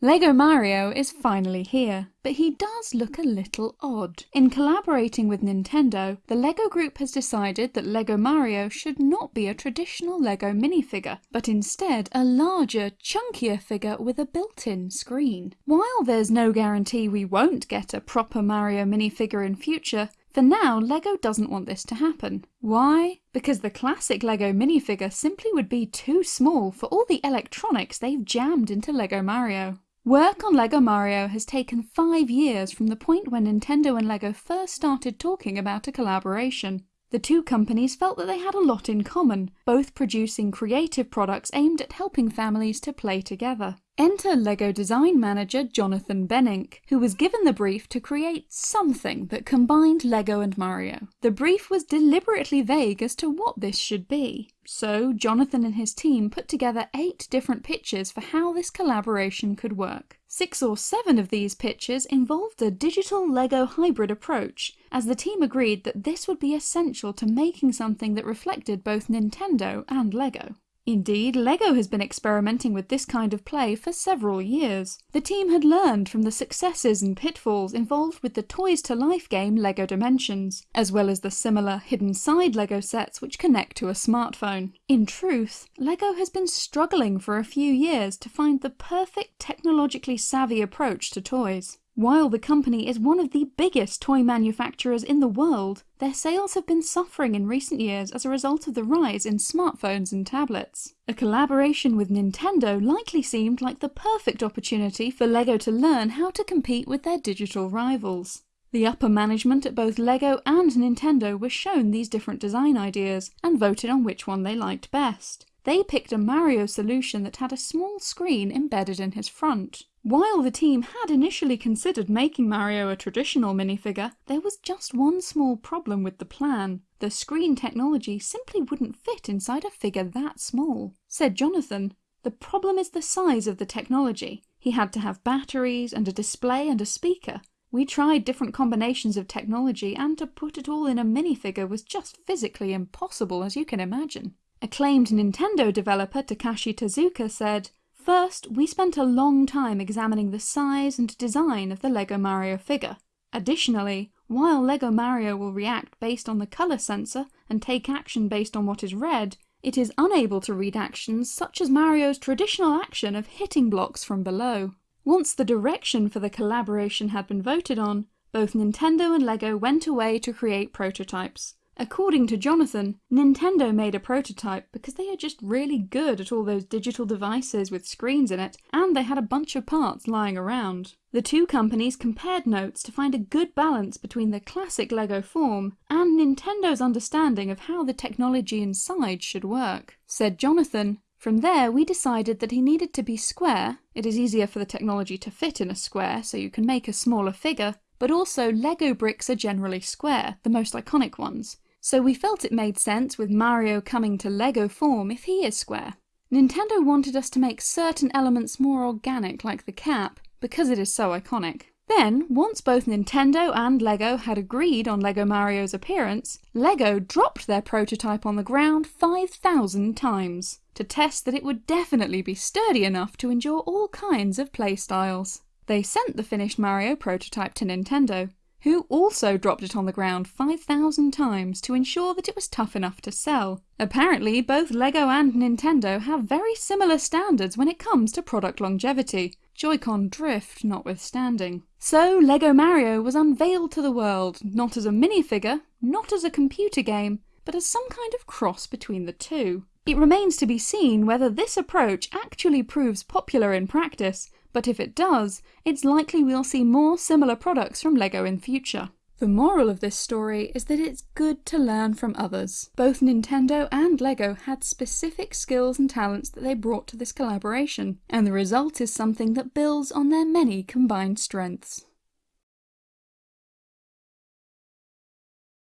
Lego Mario is finally here, but he does look a little odd. In collaborating with Nintendo, the LEGO group has decided that LEGO Mario should not be a traditional LEGO minifigure, but instead a larger, chunkier figure with a built-in screen. While there's no guarantee we won't get a proper Mario minifigure in future, for now, LEGO doesn't want this to happen. Why? Because the classic LEGO minifigure simply would be too small for all the electronics they've jammed into LEGO Mario. Work on LEGO Mario has taken five years from the point when Nintendo and LEGO first started talking about a collaboration. The two companies felt that they had a lot in common, both producing creative products aimed at helping families to play together. Enter LEGO design manager Jonathan Bennink, who was given the brief to create something that combined LEGO and Mario. The brief was deliberately vague as to what this should be, so Jonathan and his team put together eight different pitches for how this collaboration could work. Six or seven of these pitches involved a digital LEGO hybrid approach, as the team agreed that this would be essential to making something that reflected both Nintendo and LEGO. Indeed, LEGO has been experimenting with this kind of play for several years. The team had learned from the successes and pitfalls involved with the Toys to Life game LEGO Dimensions, as well as the similar hidden side LEGO sets which connect to a smartphone. In truth, LEGO has been struggling for a few years to find the perfect technologically savvy approach to toys. While the company is one of the biggest toy manufacturers in the world, their sales have been suffering in recent years as a result of the rise in smartphones and tablets. A collaboration with Nintendo likely seemed like the perfect opportunity for LEGO to learn how to compete with their digital rivals. The upper management at both LEGO and Nintendo were shown these different design ideas and voted on which one they liked best. They picked a Mario solution that had a small screen embedded in his front. While the team had initially considered making Mario a traditional minifigure, there was just one small problem with the plan. The screen technology simply wouldn't fit inside a figure that small. Said Jonathan, the problem is the size of the technology. He had to have batteries and a display and a speaker. We tried different combinations of technology and to put it all in a minifigure was just physically impossible as you can imagine. Acclaimed Nintendo developer Takashi Tezuka said, First, we spent a long time examining the size and design of the LEGO Mario figure. Additionally, while LEGO Mario will react based on the colour sensor and take action based on what is read, it is unable to read actions such as Mario's traditional action of hitting blocks from below. Once the direction for the collaboration had been voted on, both Nintendo and LEGO went away to create prototypes. According to Jonathan, Nintendo made a prototype because they are just really good at all those digital devices with screens in it, and they had a bunch of parts lying around. The two companies compared notes to find a good balance between the classic LEGO form and Nintendo's understanding of how the technology inside should work. Said Jonathan, from there we decided that he needed to be square, it is easier for the technology to fit in a square so you can make a smaller figure, but also LEGO bricks are generally square, the most iconic ones, so we felt it made sense with Mario coming to LEGO form if he is square. Nintendo wanted us to make certain elements more organic like the cap, because it is so iconic. Then, once both Nintendo and LEGO had agreed on LEGO Mario's appearance, LEGO dropped their prototype on the ground 5,000 times to test that it would definitely be sturdy enough to endure all kinds of playstyles. They sent the finished Mario prototype to Nintendo, who also dropped it on the ground 5,000 times to ensure that it was tough enough to sell. Apparently, both LEGO and Nintendo have very similar standards when it comes to product longevity, Joy-Con drift notwithstanding. So LEGO Mario was unveiled to the world, not as a minifigure, not as a computer game, but as some kind of cross between the two. It remains to be seen whether this approach actually proves popular in practice, but if it does, it's likely we'll see more similar products from LEGO in future. The moral of this story is that it's good to learn from others. Both Nintendo and LEGO had specific skills and talents that they brought to this collaboration, and the result is something that builds on their many combined strengths.